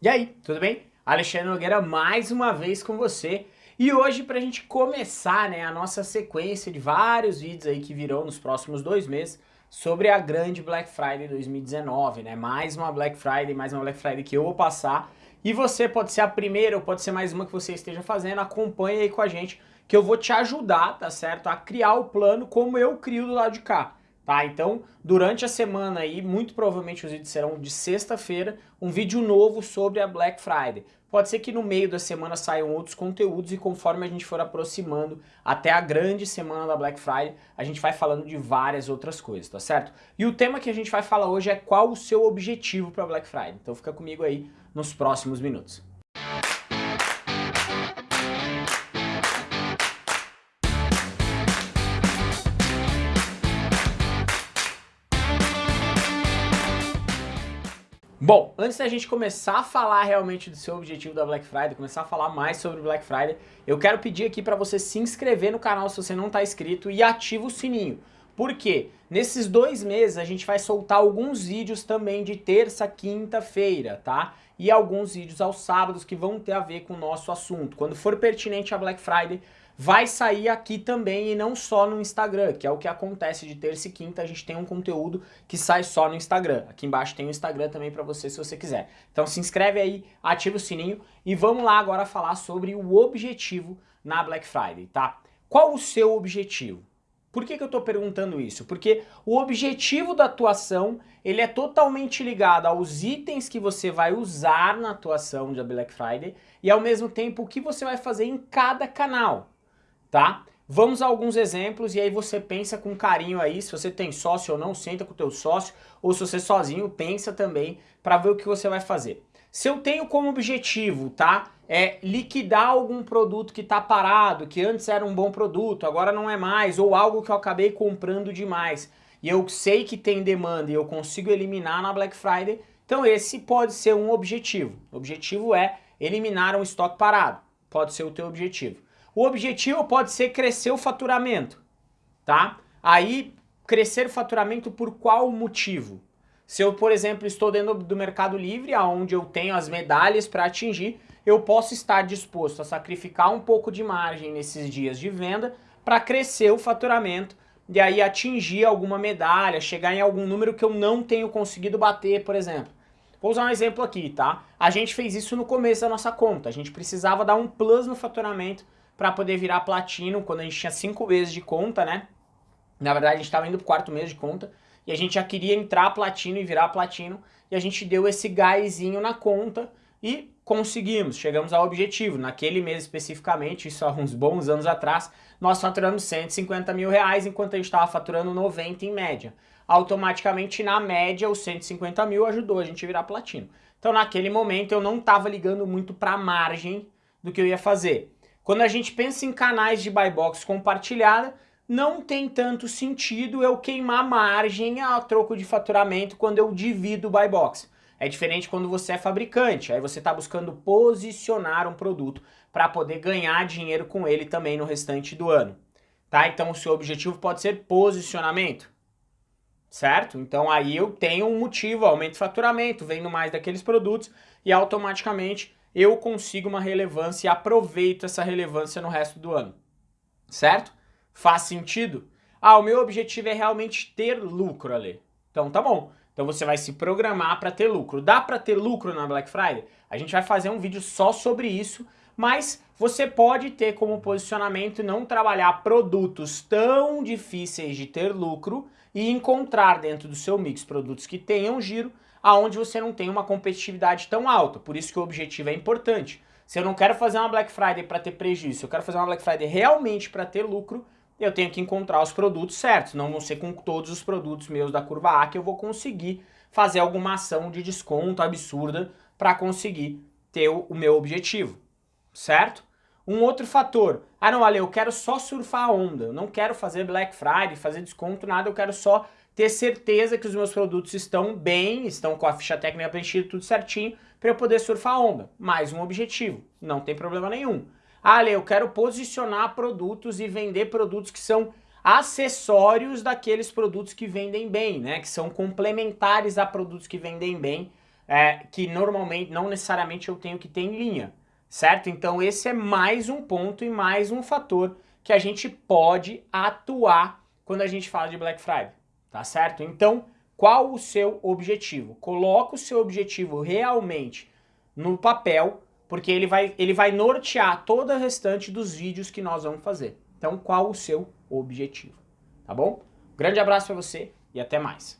E aí, tudo bem? Alexandre Nogueira mais uma vez com você e hoje para a gente começar né, a nossa sequência de vários vídeos aí que virão nos próximos dois meses sobre a grande Black Friday 2019, né? Mais uma Black Friday, mais uma Black Friday que eu vou passar e você pode ser a primeira ou pode ser mais uma que você esteja fazendo, acompanha aí com a gente que eu vou te ajudar, tá certo? A criar o plano como eu crio do lado de cá tá? Então, durante a semana aí, muito provavelmente os vídeos serão de sexta-feira, um vídeo novo sobre a Black Friday. Pode ser que no meio da semana saiam outros conteúdos e conforme a gente for aproximando até a grande semana da Black Friday, a gente vai falando de várias outras coisas, tá certo? E o tema que a gente vai falar hoje é qual o seu objetivo para Black Friday. Então fica comigo aí nos próximos minutos. Bom, antes da gente começar a falar realmente do seu objetivo da Black Friday, começar a falar mais sobre Black Friday, eu quero pedir aqui para você se inscrever no canal se você não está inscrito e ativa o sininho. Por quê? Nesses dois meses a gente vai soltar alguns vídeos também de terça, quinta-feira, tá? E alguns vídeos aos sábados que vão ter a ver com o nosso assunto. Quando for pertinente a Black Friday, vai sair aqui também e não só no Instagram, que é o que acontece de terça e quinta, a gente tem um conteúdo que sai só no Instagram. Aqui embaixo tem o Instagram também para você se você quiser. Então se inscreve aí, ativa o sininho e vamos lá agora falar sobre o objetivo na Black Friday, tá? Qual o seu objetivo? Por que, que eu estou perguntando isso? Porque o objetivo da atuação ele é totalmente ligado aos itens que você vai usar na atuação da Black Friday e ao mesmo tempo o que você vai fazer em cada canal tá? Vamos a alguns exemplos e aí você pensa com carinho aí, se você tem sócio ou não, senta com o teu sócio, ou se você sozinho, pensa também para ver o que você vai fazer. Se eu tenho como objetivo, tá, é liquidar algum produto que está parado, que antes era um bom produto, agora não é mais, ou algo que eu acabei comprando demais, e eu sei que tem demanda e eu consigo eliminar na Black Friday, então esse pode ser um objetivo. O objetivo é eliminar um estoque parado, pode ser o teu objetivo. O objetivo pode ser crescer o faturamento, tá? Aí, crescer o faturamento por qual motivo? Se eu, por exemplo, estou dentro do Mercado Livre, onde eu tenho as medalhas para atingir, eu posso estar disposto a sacrificar um pouco de margem nesses dias de venda para crescer o faturamento e aí atingir alguma medalha, chegar em algum número que eu não tenho conseguido bater, por exemplo. Vou usar um exemplo aqui, tá? A gente fez isso no começo da nossa conta, a gente precisava dar um plus no faturamento para poder virar platino quando a gente tinha cinco meses de conta, né? Na verdade, a gente estava indo pro quarto mês de conta e a gente já queria entrar platino e virar platino e a gente deu esse gásinho na conta e conseguimos, chegamos ao objetivo. Naquele mês especificamente, isso há uns bons anos atrás, nós faturamos 150 mil reais enquanto a gente estava faturando 90 em média. Automaticamente, na média, os 150 mil ajudou a gente a virar platino. Então, naquele momento, eu não estava ligando muito para a margem do que eu ia fazer. Quando a gente pensa em canais de buy box compartilhada, não tem tanto sentido eu queimar margem a troco de faturamento quando eu divido o buy box. É diferente quando você é fabricante, aí você está buscando posicionar um produto para poder ganhar dinheiro com ele também no restante do ano. Tá? Então o seu objetivo pode ser posicionamento, certo? Então aí eu tenho um motivo, aumento de faturamento, vendo mais daqueles produtos e automaticamente eu consigo uma relevância e aproveito essa relevância no resto do ano. Certo? Faz sentido? Ah, o meu objetivo é realmente ter lucro, ali. Então tá bom. Então você vai se programar para ter lucro. Dá para ter lucro na Black Friday? A gente vai fazer um vídeo só sobre isso, mas você pode ter como posicionamento não trabalhar produtos tão difíceis de ter lucro e encontrar dentro do seu mix produtos que tenham giro, aonde você não tem uma competitividade tão alta. Por isso que o objetivo é importante. Se eu não quero fazer uma Black Friday para ter prejuízo, eu quero fazer uma Black Friday realmente para ter lucro, eu tenho que encontrar os produtos certos. Não vão ser com todos os produtos meus da curva A que eu vou conseguir fazer alguma ação de desconto absurda para conseguir ter o meu objetivo, certo? Um outro fator, ah não, Ale, eu quero só surfar a onda, eu não quero fazer Black Friday, fazer desconto, nada, eu quero só ter certeza que os meus produtos estão bem, estão com a ficha técnica preenchida, tudo certinho, para eu poder surfar a onda. Mais um objetivo, não tem problema nenhum. Ah, Ale, eu quero posicionar produtos e vender produtos que são acessórios daqueles produtos que vendem bem, né? Que são complementares a produtos que vendem bem é, que normalmente, não necessariamente eu tenho que ter em linha, certo? Então esse é mais um ponto e mais um fator que a gente pode atuar quando a gente fala de Black Friday, tá certo? Então, qual o seu objetivo? Coloca o seu objetivo realmente no papel, porque ele vai, ele vai nortear toda a restante dos vídeos que nós vamos fazer. Então, qual o seu objetivo? Tá bom? Grande abraço para você e até mais.